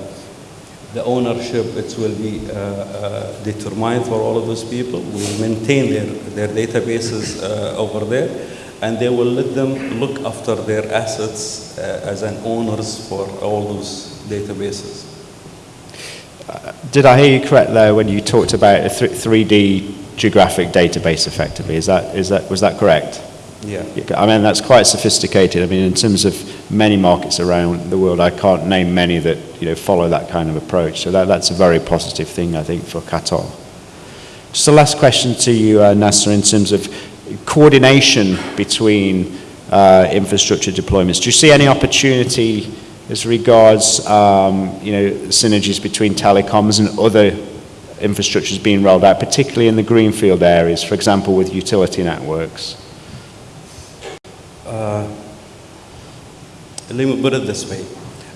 the ownership it will be uh, uh, determined for all of those people. We will maintain their, their databases uh, over there and they will let them look after their assets uh, as an owners for all those databases. Did I hear you correct there when you talked about a th- 3D geographic database effectively? Is that, is that, was that correct? Yeah. I mean, that's quite sophisticated. I mean, in terms of many markets around the world, I can't name many that, you know, follow that kind of approach. So that, that's a very positive thing, I think, for Qatar. Just a last question to you, uh, Nasser, in terms of coordination between uh, infrastructure deployments. Do you see any opportunity as regards, um, you know, synergies between telecoms and other infrastructures being rolled out, particularly in the greenfield areas, for example, with utility networks? Uh, let me put it this way.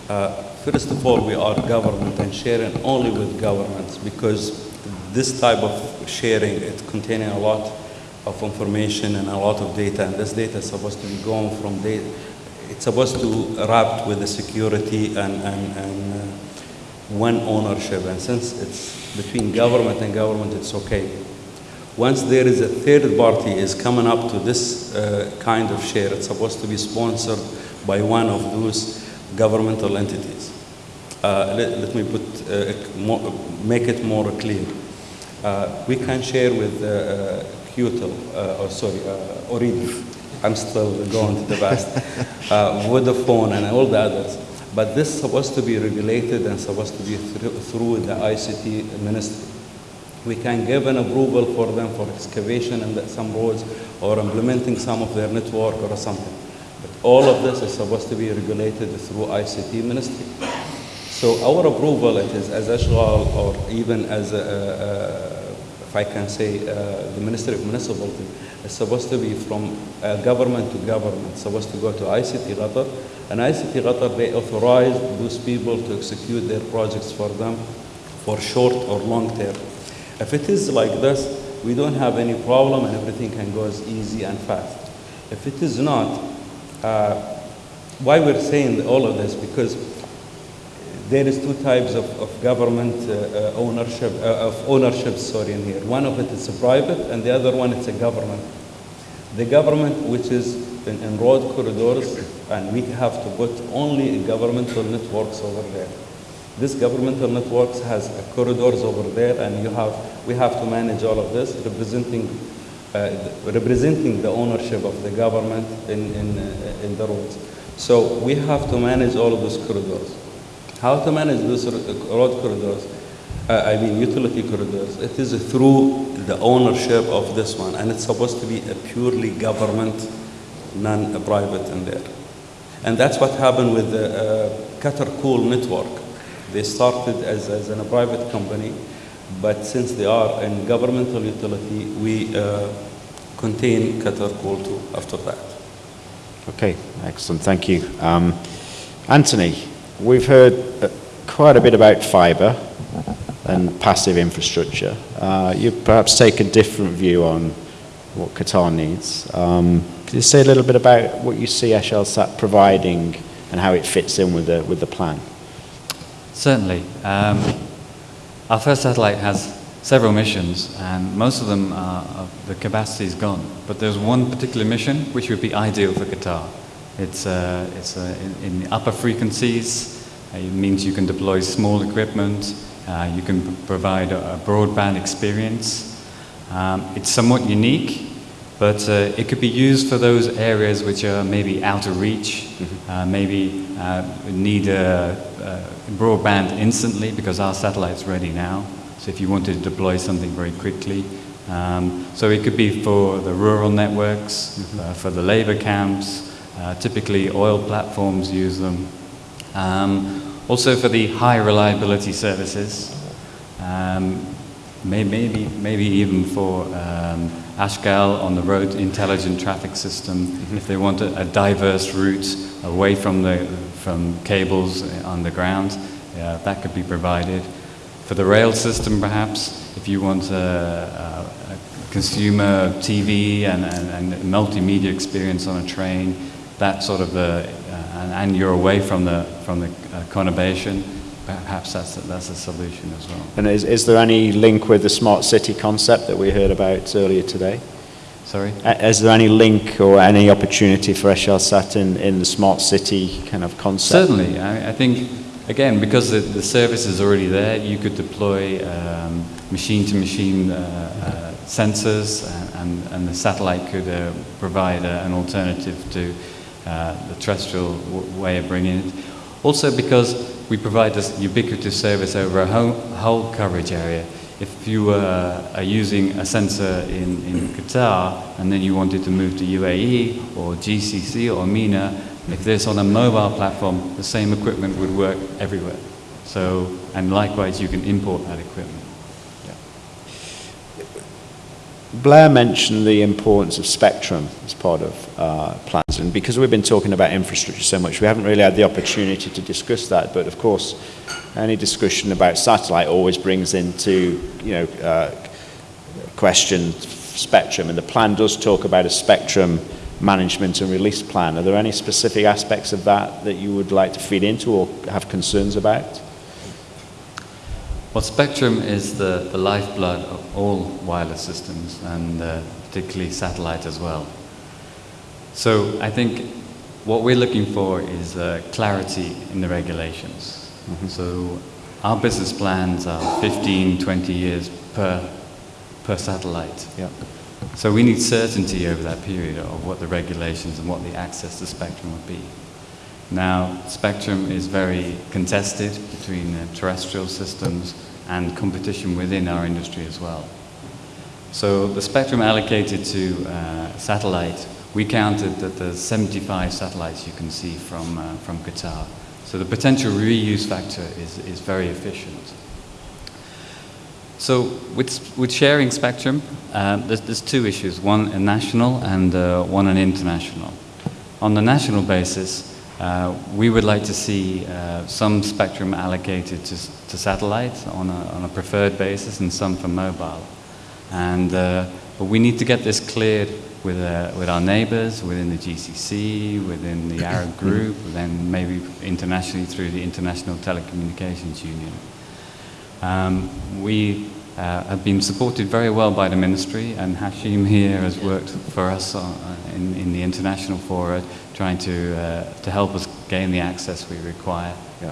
Uh, first of all, we are government and sharing only with governments because this type of sharing, it containing a lot of information and a lot of data, and this data is supposed to be going from data. It's supposed to wrap with the security and, and, and uh, one ownership, and since it's between government and government, it's okay. Once there is a third party is coming up to this uh, kind of share, it's supposed to be sponsored by one of those governmental entities. Uh, let, let, me put, uh, more, make it more clear. Uh, we can share with uh, uh, or sorry, uh. I'm still going to the past. Vodafone and all the others. But this is supposed to be regulated and supposed to be through, through the ICT ministry. We can give an approval for them for excavation and some roads or implementing some of their network or something. But all of this is supposed to be regulated through ICT ministry. So our approval, it is as Ashghal or even as, a, a, if I can say, uh, the Ministry of Municipality, is supposed to be from uh, government to government, supposed to go to ICT Qatar. And ICT Qatar, they authorize those people to execute their projects for them for short or long term. If it is like this, we don't have any problem and everything can go as easy and fast. If it is not, uh, why we're saying all of this? Because there is two types of, of government uh, uh, ownership, uh, of ownership, sorry, in here. One of it is a private and the other one is a government. The government, which is in, in road corridors, and we have to put only governmental networks over there. This governmental networks has corridors over there, and you have, we have to manage all of this, representing, uh, representing the ownership of the government in, in, uh, in the roads. So we have to manage all of those corridors. How to manage those road corridors? Uh, I mean utility corridors. It is through the ownership of this one, and it's supposed to be a purely government, non-private in there. And that's what happened with the uh, Qatar Cool network. They started as, as a private company, but since they are in governmental utility, we uh, contain Qatar Cool too after that. Okay, excellent, thank you. Um, Anthony, we've heard uh, quite a bit about fibre and passive infrastructure. Uh, you perhaps take a different view on what Qatar needs. Um, could you say a little bit about what you see Eutelsat providing and how it fits in with the, with the plan? Certainly. Um, our first satellite has several missions, and most of them are, the capacity is gone. But there's one particular mission which would be ideal for Qatar. It's, uh, it's uh, in, in, the upper frequencies. Uh, it means you can deploy small equipment. Uh, you can provide a, a, broadband experience. Um, it's somewhat unique, but uh, it could be used for those areas which are maybe out of reach, mm-hmm. Uh, maybe need a, a broadband instantly because our satellite's ready now. So if you wanted to deploy something very quickly, um, so it could be for the rural networks, mm-hmm. uh, for the labor camps, uh, typically oil platforms use them. Um, also for the high reliability services, um, may, maybe, maybe even for um, Ashghal on the road intelligent traffic system, mm-hmm. if they want a, a, diverse route away from, the, from cables on the ground, yeah, that could be provided. For the rail system, perhaps, if you want a, a, a consumer TV and, and, and, multimedia experience on a train, that sort of, uh, and, and, you're away from the, from the uh, conurbation, perhaps that's a, that's a solution as well. And is, is there any link with the smart city concept that we heard about earlier today? Sorry? Is there any link or any opportunity for Eutelsat in, in the smart city kind of concept? Certainly. I, I think, again, because the, the, service is already there, you could deploy machine to machine sensors, and, and, and, the satellite could uh, provide a, an alternative to uh, the terrestrial way of bringing it. Also, because we provide this ubiquitous service over a whole, whole coverage area. If you uh, are using a sensor in, in Qatar and then you wanted to move to UAE or GCC or MENA, if this on a mobile platform, the same equipment would work everywhere. So, and likewise, you can import that equipment. Blair mentioned the importance of spectrum as part of uh, plans, and because we've been talking about infrastructure so much, we haven't really had the opportunity to discuss that. But of course, any discussion about satellite always brings into you know uh, question spectrum, and the plan does talk about a spectrum management and release plan. Are there any specific aspects of that that you would like to feed into or have concerns about? Well, spectrum is the, the lifeblood of all wireless systems, and uh, particularly satellite as well. So I think what we're looking for is uh, clarity in the regulations. Mm-hmm. So our business plans are 15, 20 years per, per satellite. Yeah. So we need certainty over that period of what the regulations and what the access to spectrum would be. Now, spectrum is very contested between uh, terrestrial systems and competition within our industry as well. So the spectrum allocated to uh, satellite, we counted that there's 75 satellites you can see from, uh, from Qatar. So the potential reuse factor is, is very efficient. So with, with sharing spectrum, uh, there's, there's, two issues, one a national and uh, one an international. On the national basis, uh, we would like to see uh, some spectrum allocated to, to satellite on a, on a, preferred basis and some for mobile. And, uh, but we need to get this cleared with, uh, with our neighbors, within the GCC, within the (coughs) Arab group, then maybe internationally through the International Telecommunications Union. Um, we uh, have been supported very well by the ministry, and Hashim here has worked for us on, in, in the international fora trying to, uh, to help us gain the access we require. Yeah.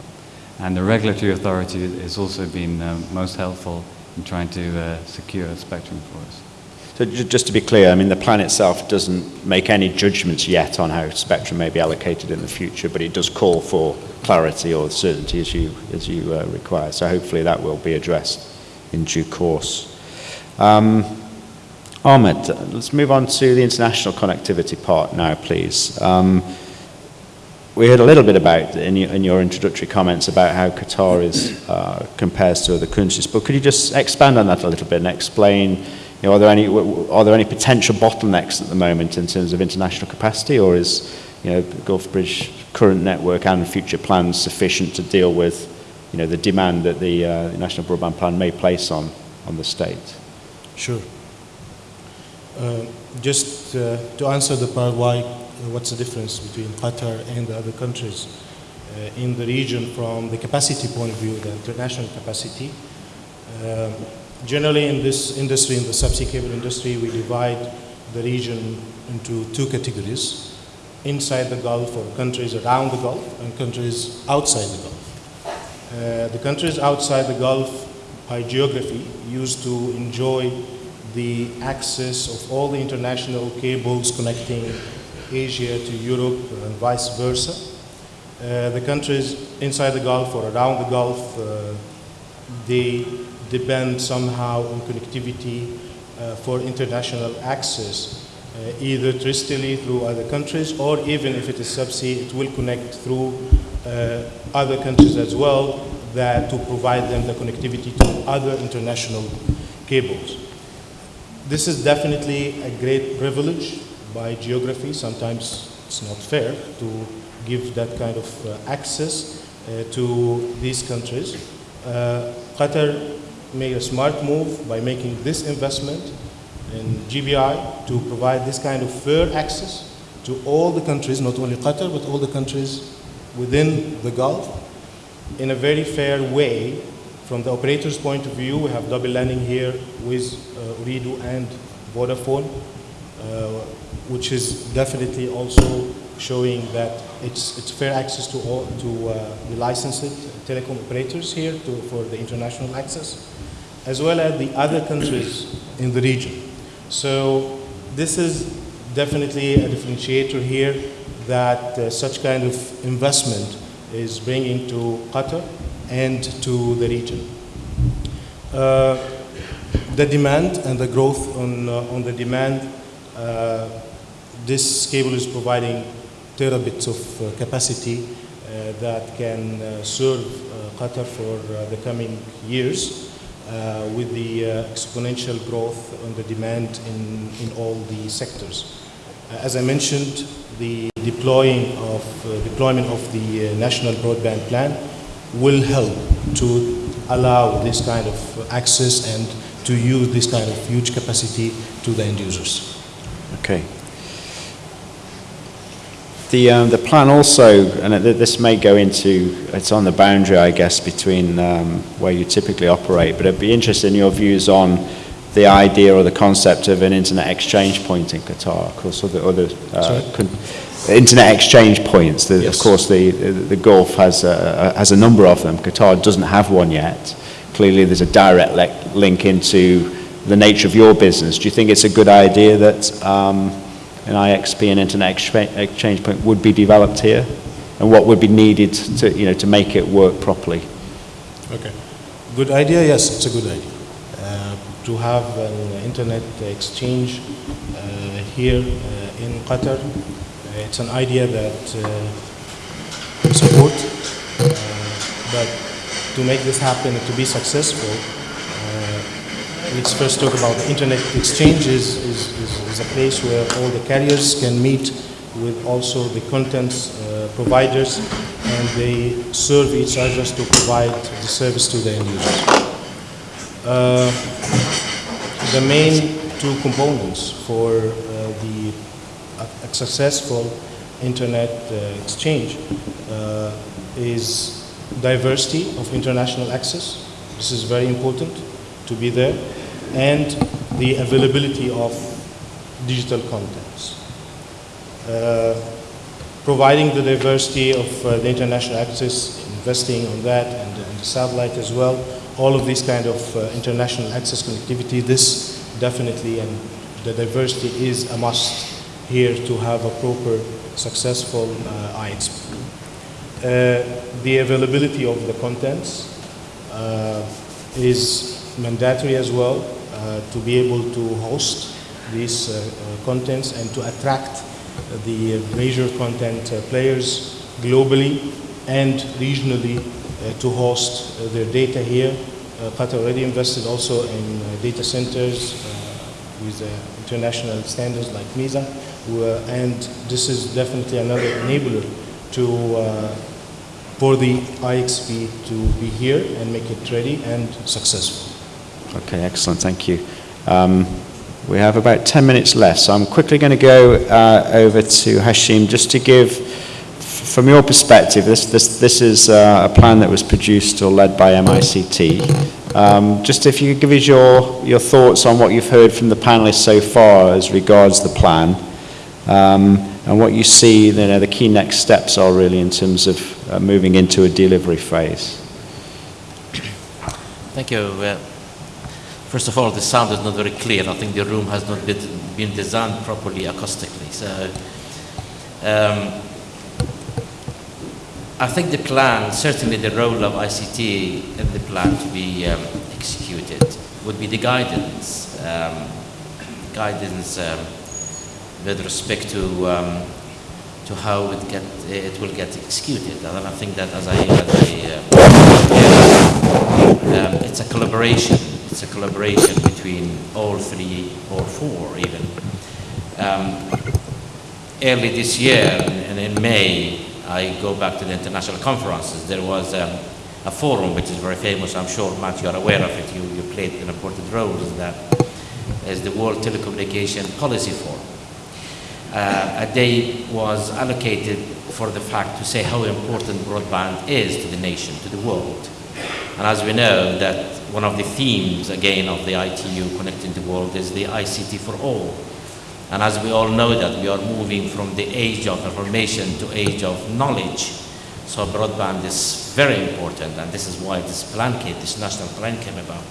And the regulatory authority has also been uh, most helpful in trying to uh, secure spectrum for us. So just to be clear, I mean, the plan itself doesn't make any judgments yet on how spectrum may be allocated in the future, but it does call for clarity or certainty as you, as you uh, require. So hopefully that will be addressed in due course. Um, Ahmed, let's move on to the international connectivity part now, please. Um, we heard a little bit about in your, in your introductory comments about how Qatar is uh, compares to other countries, but could you just expand on that a little bit and explain? You know, are there any are there any potential bottlenecks at the moment in terms of international capacity, or is you know Gulf Bridge current network and future plans sufficient to deal with you know the demand that the uh, national broadband plan may place on on the state? Sure. Uh, just uh, to answer the part why, uh, what's the difference between Qatar and the other countries in the region from the capacity point of view, the international capacity. Generally in this industry, in the subsea cable industry, we divide the region into two categories. Inside the Gulf or countries around the Gulf and countries outside the Gulf. Uh, the countries outside the Gulf, by geography, used to enjoy the access of all the international cables connecting Asia to Europe and vice versa. Uh, the countries inside the Gulf or around the Gulf, uh, they depend somehow on connectivity uh, for international access, uh, either terrestrially through other countries or even if it is subsea, it will connect through uh, other countries as well that to provide them the connectivity to other international cables. This is definitely a great privilege by geography. Sometimes it's not fair to give that kind of uh, access uh, to these countries. Uh, Qatar made a smart move by making this investment in GBI to provide this kind of fair access to all the countries, not only Qatar, but all the countries within the Gulf in a very fair way. From the operator's point of view, we have double landing here with uh, and Vodafone, uh, which is definitely also showing that it's, it's fair access to all to uh, the licensed telecom operators here to, for the international access, as well as the other countries in the region. So this is definitely a differentiator here that uh, such kind of investment is bringing to Qatar and to the region. Uh, the demand and the growth on, uh, on the demand, uh, this cable is providing terabits of uh, capacity uh, that can uh, serve Qatar for the coming years uh, with the uh, exponential growth on the demand in, in all the sectors. Uh, as I mentioned, the deploying of, deployment of the national broadband plan will help to allow this kind of access and to use this kind of huge capacity to the end users. Okay. The, um, the plan also, and this may go into, it's on the boundary, I guess, between um, where you typically operate, but I'd be interested in your views on the idea or the concept of an internet exchange point in Qatar. Of course, other, other uh, internet exchange points. The, Yes. Of course, the, the the Gulf has a, has a number of them. Qatar doesn't have one yet. Clearly, there's a direct link into the nature of your business. Do you think it's a good idea that um, an IXP, and internet exchange point, would be developed here? And what would be needed to, you know, to make it work properly? Okay. Good idea? Yes, it's a good idea. Uh, to have an internet exchange uh, here uh, in Qatar, uh, it's an idea that uh, we support. Uh, but to make this happen to be successful, let's first talk about internet exchange is, is, is, a place where all the carriers can meet with also the content uh, providers and they serve each other to provide the service to the end users. Uh, the main two components for uh, the successful internet uh, exchange uh, is diversity of international access. This is very important to be there, and the availability of digital contents. Uh, providing the diversity of uh, the international access, investing on that, and, the satellite as well. All of these kind of uh, international access connectivity, this definitely, and the diversity is a must here to have a proper, successful uh, IXP. Uh, the availability of the contents uh, is mandatory as well to be able to host these uh, uh, contents and to attract the major content uh, players globally and regionally uh, to host uh, their data here. Uh, Qatar already invested also in uh, data centers uh, with uh, international standards like MEEZA, uh, and this is definitely another enabler to uh, for the IXP to be here and make it ready and successful. Okay, excellent, thank you. Um, we have about 10 minutes left, so I'm quickly going to go uh, over to Hashim just to give, from your perspective, this, this, this is uh, a plan that was produced or led by MICT. Um, just if you could give us your, your thoughts on what you've heard from the panelists so far as regards the plan, um, and what you see you know, the key next steps are really in terms of uh, moving into a delivery phase. Thank you. First of all, the sound is not very clear. I think the room has not been, been designed properly acoustically. So um, I think the plan, certainly the role of ICT in the plan to be um, executed would be the guidance, um, guidance um, with respect to um, to how it get it will get executed. And I think that as I, as I uh, um, it's a collaboration. It's a collaboration between all three or four even. Um, early this year, and in May, I go back to the international conferences. There was um, a forum which is very famous. I'm sure, Matt, you are aware of it. You, you played an important role in that. Is the World Telecommunication Policy Forum. Uh, a day was allocated for the fact to say how important broadband is to the nation, to the world. And as we know that one of the themes, again, of the ITU Connecting the World is the ICT for all. And as we all know that we are moving from the age of information to age of knowledge. So broadband is very important, and this is why this plan came, this national plan came about.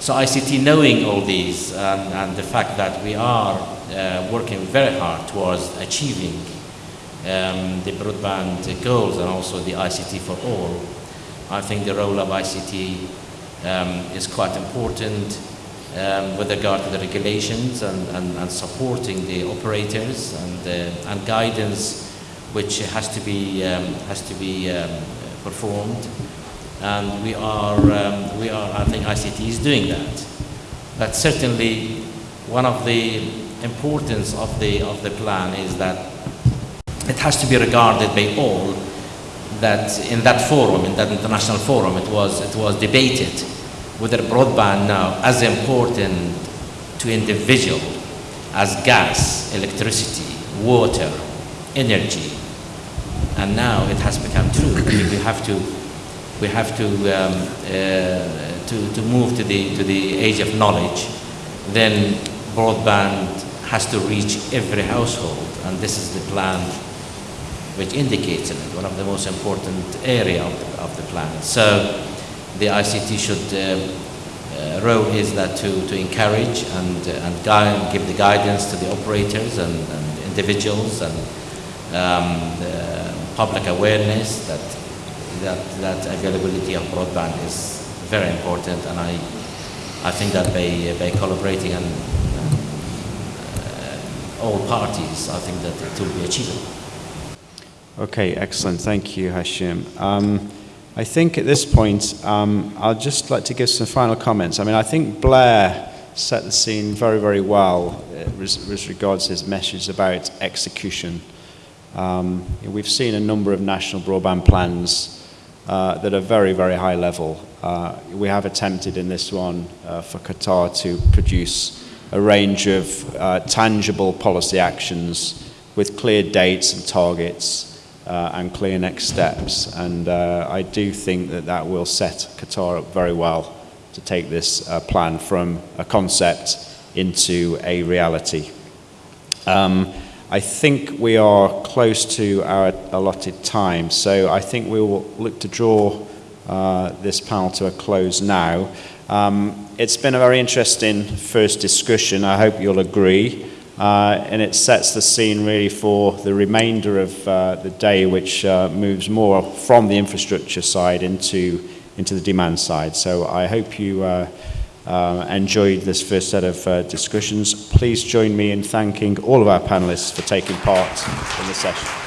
So ICT knowing all these and, and the fact that we are uh, working very hard towards achieving um, the broadband goals and also the ICT for all, I think the role of ICT um, is quite important um, with regard to the regulations and, and, and supporting the operators and, uh, and guidance which has to be, um, has to be um, performed. And we are, um, we are, I think ICT is doing that. But certainly one of the importance of the, of the plan is that it has to be regarded by all that in that forum, in that international forum, it was, it was debated whether broadband now as important to individual as gas, electricity, water, energy. And now it has become true. we have to, we have to, um, uh, to, to move to the, to the age of knowledge. Then broadband has to reach every household. And this is the plan which indicates it, one of the most important area of the, of the plan. So the ICT should uh, uh, role is that to, to encourage and, uh, and guide, give the guidance to the operators and, and individuals and um, public awareness that, that, that availability of broadband is very important and I, I think that by, by collaborating and uh, all parties, I think that it will be achievable. Okay, excellent. Thank you, Hashim. Um, I think at this point, um, I'd just like to give some final comments. I mean, I think Blair set the scene very, very well uh, as regards his message about execution. Um, we've seen a number of national broadband plans uh, that are very, very high level. Uh, we have attempted in this one uh, for Qatar to produce a range of uh, tangible policy actions with clear dates and targets uh, and clear next steps. And uh, I do think that that will set Qatar up very well to take this uh, plan from a concept into a reality. Um, I think we are close to our allotted time, so I think we will look to draw uh, this panel to a close now. Um, it's been a very interesting first discussion. I hope you'll agree. Uh, and it sets the scene really for the remainder of uh, the day, which uh, moves more from the infrastructure side into, into the demand side. So I hope you uh, uh, enjoyed this first set of uh, discussions. Please join me in thanking all of our panelists for taking part in the session.